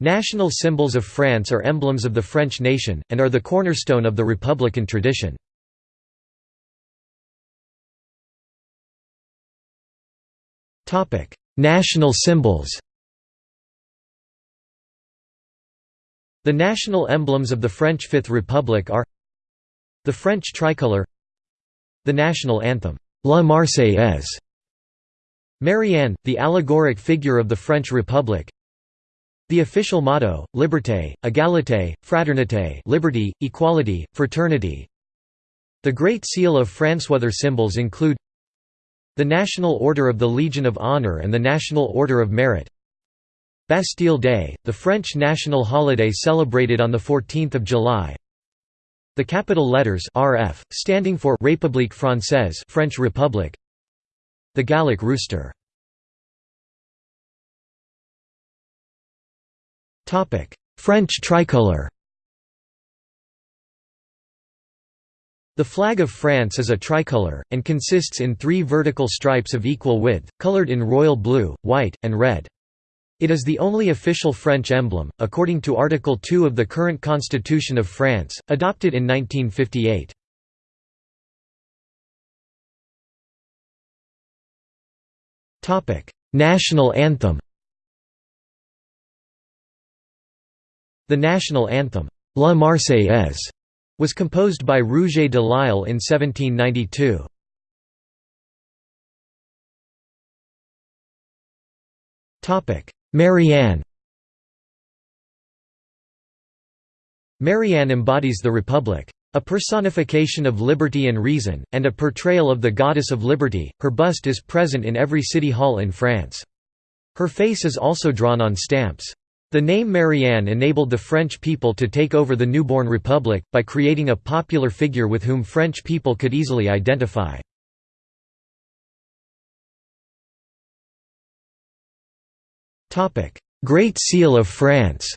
National symbols of France are emblems of the French nation, and are the cornerstone of the republican tradition. National symbols The national emblems of the French Fifth Republic are the French tricolour the national anthem, La Marseillaise Marianne, the allegoric figure of the French Republic the official motto, Liberté, Égalité, Fraternité liberty, equality, fraternity. The Great Seal of France Other symbols include the National Order of the Legion of Honor and the National Order of Merit. Bastille Day, the French national holiday celebrated on 14 July. The capital letters RF, standing for République Française French Republic. The Gallic rooster French tricolour The flag of France is a tricolour, and consists in three vertical stripes of equal width, coloured in royal blue, white, and red. It is the only official French emblem, according to Article 2 of the current Constitution of France, adopted in 1958. National anthem The national anthem, La Marseillaise, was composed by Rouget de Lisle in 1792. Marianne Marianne embodies the Republic. A personification of liberty and reason, and a portrayal of the goddess of liberty, her bust is present in every city hall in France. Her face is also drawn on stamps. The name Marianne enabled the French people to take over the newborn republic, by creating a popular figure with whom French people could easily identify. Great Seal of France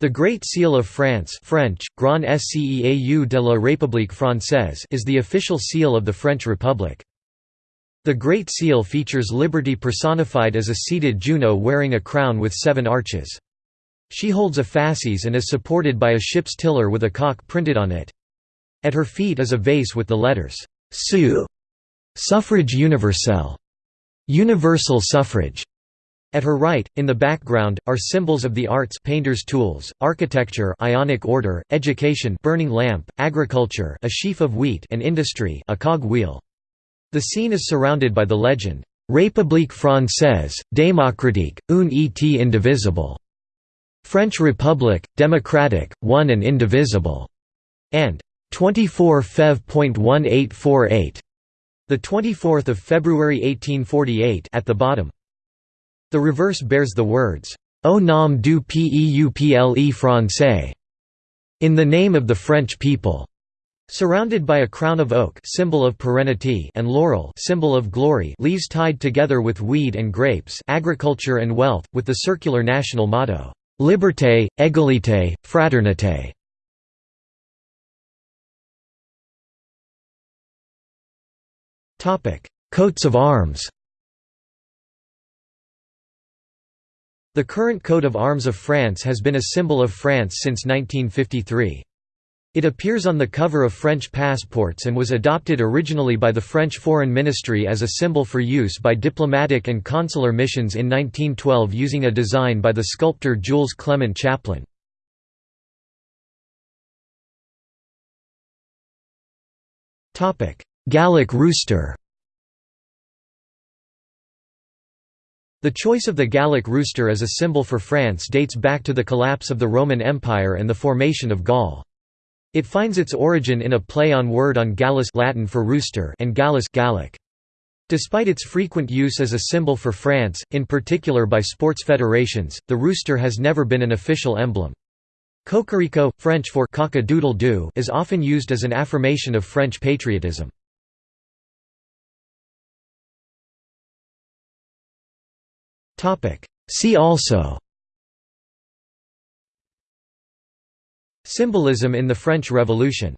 The Great Seal of France French, Grand Sceau de la République Française is the official seal of the French Republic. The Great Seal features liberty personified as a seated Juno wearing a crown with seven arches. She holds a fasces and is supported by a ship's tiller with a cock printed on it. At her feet is a vase with the letters «Su» suffrage universelle, universal suffrage. At her right, in the background, are symbols of the arts painter's tools, architecture ionic order, education burning lamp, agriculture a sheaf of wheat and industry a cog wheel. The scene is surrounded by the legend, République française, démocratique, une et indivisible. French Republic, democratic, one and indivisible, and 24 Fev.1848, the 24th of February 1848 at the bottom. The reverse bears the words, Au nom du peuple français, in the name of the French people. Surrounded by a crown of oak symbol of perennity and laurel symbol of glory leaves tied together with weed and grapes agriculture and wealth, with the circular national motto, "'Liberté, égalité, fraternité". Coats of arms The current coat of arms of France has been a symbol of France since 1953. It appears on the cover of French passports and was adopted originally by the French Foreign Ministry as a symbol for use by diplomatic and consular missions in 1912 using a design by the sculptor Jules Clement Chaplain. Gallic rooster The choice of the Gallic rooster as a symbol for France dates back to the collapse of the Roman Empire and the formation of Gaul. It finds its origin in a play on word on Gallus Latin for rooster and Gallus Gallic. Despite its frequent use as a symbol for France, in particular by sports federations, the rooster has never been an official emblem. Cocorico, French for cock-a-doodle-doo is often used as an affirmation of French patriotism. See also Symbolism in the French Revolution